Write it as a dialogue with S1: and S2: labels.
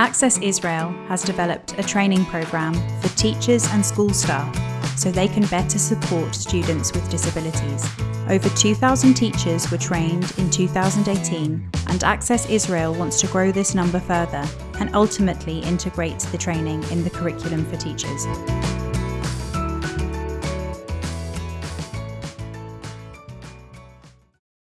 S1: Access Israel has developed a training program for teachers and school staff so they can better support students with disabilities. Over 2,000 teachers were trained in 2018, and Access Israel wants to grow this number further and ultimately integrate the training in the curriculum for teachers.